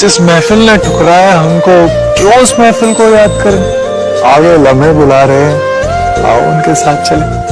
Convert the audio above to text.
जिस महफिल ने ठुकराया हमको, क्यों उस महफिल को याद करें? आगे लम्हे बुला रहे हैं, आओ उनके साथ चले।